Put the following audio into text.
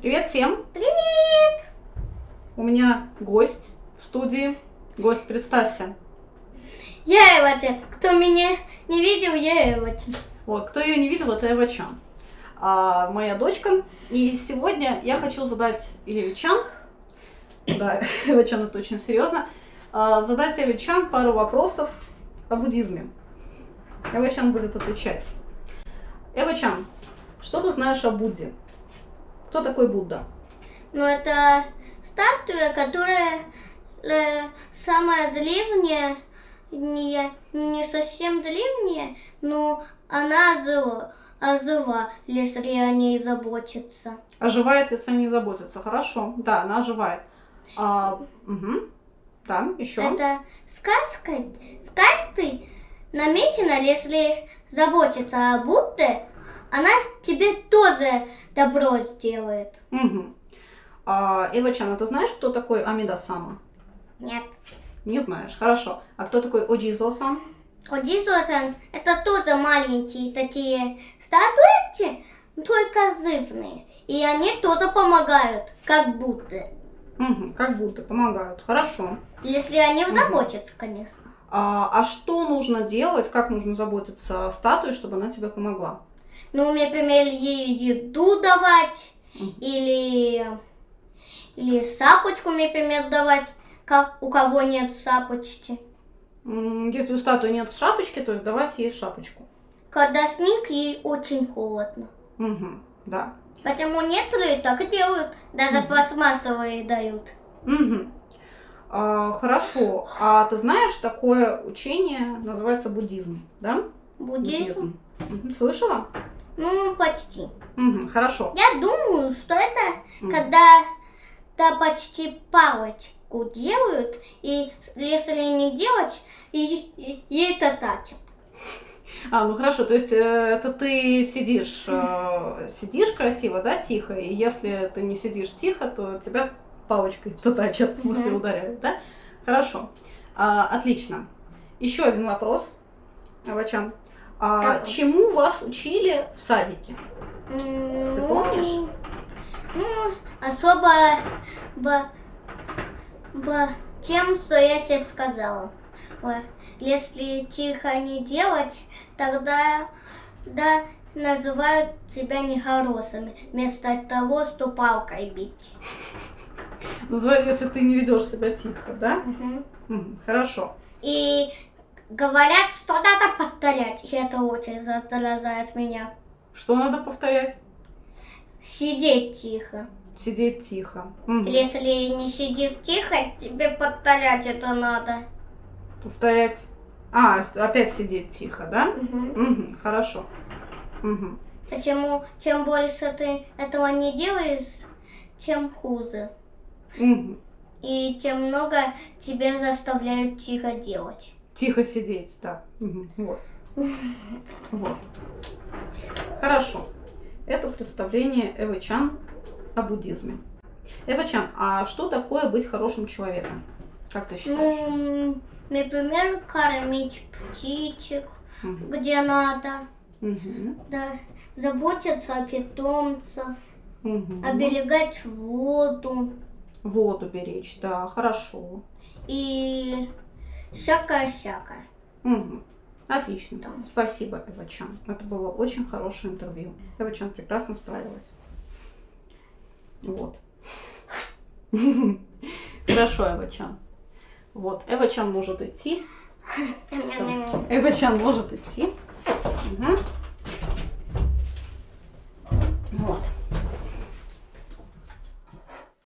Привет всем! Привет! У меня гость в студии. Гость, представься. Я Эвача. Кто меня не видел, я Эвача. Вот, кто ее не видел, это Эва Чан. А, моя дочка. И сегодня я хочу задать Еве Чан, да, Эва Чан это очень серьезно, а, задать Эве Чан пару вопросов о буддизме. Эва Чан будет отвечать. Эва Чан, что ты знаешь о Будде? Кто такой Будда? Ну, это статуя, которая э, самая древняя, не, не совсем древняя, но она ожила, ожила, если о ней заботиться. Оживает, если не заботиться. Хорошо. Да, она оживает. А, угу. Да, еще. Это сказка, сказкой намечено, если заботиться о Будде, она тебе тоже добро сделает. Угу. А, Эва-чан, а ты знаешь, кто такой Амида-сама? Нет. Не знаешь. Хорошо. А кто такой Оджизо-сан? Одисотан это тоже маленькие такие статуэтки, только зывные. И они тоже помогают, как будто. Угу, как будто помогают. Хорошо. Если они заботятся, конечно. А, а что нужно делать, как нужно заботиться о статуе, чтобы она тебе помогла? Ну, например, ей еду давать, или, или сапочку, например, давать, как у кого нет сапочки. Если у статуи нет шапочки, то есть давать ей шапочку. Когда снег, ей очень холодно. Угу, да. Поэтому некоторые так и делают, даже пластмассовые дают. Угу. А, хорошо. А ты знаешь, такое учение называется буддизм, да? Буддизм? Слышала? Ну, почти. Угу, хорошо. Я думаю, что это М. когда да, почти палочку делают, и если не делать, и, и, и это тратят. А, ну хорошо, то есть э, это ты сидишь, э, сидишь красиво, да, тихо, и если ты не сидишь тихо, то тебя палочкой татачат, в смысле Мгм. ударяют, да? Хорошо, А, отлично. Еще один вопрос, Авачан. А, Какой? чему вас учили в садике? Ты помнишь? Ну, особо б, б, тем, что я сейчас сказала. Ой, Если тихо не делать, тогда да, называют тебя нехорошими, вместо того, что палкой бить. Называй, если ты не ведешь себя тихо, да? Мгм, хорошо. И говорят, что надо повторять. И это очень заражает меня. Что надо повторять? Сидеть тихо. Сидеть тихо. Мгм. Если не сидишь тихо, тебе повторять это надо. Повторять. А, опять сидеть тихо, да? Мгм. Мгм, хорошо. Мгм. Почему чем больше ты этого не делаешь, тем хуже. Мгм. И тем много тебе заставляют тихо делать. Тихо сидеть, да. Вот. Вот. Хорошо. Это представление Эвы Чан о буддизме. Эва Чан, а что такое быть хорошим человеком? Как ты считаешь? Ну, например, кормить птичек, Мгм. где надо. Мгм. Да, заботиться о питомцев, Мгм. оберегать воду Воду беречь, да, хорошо. и всякое-всякое. Мгм. Отлично. Да. Спасибо, Эва Чан. Это было очень хорошее интервью. Эва Чан прекрасно справилась. Вот. Хорошо, Эва Чан. Вот, Эва Чан может идти. Всё. Эва Чан может идти. Мгм.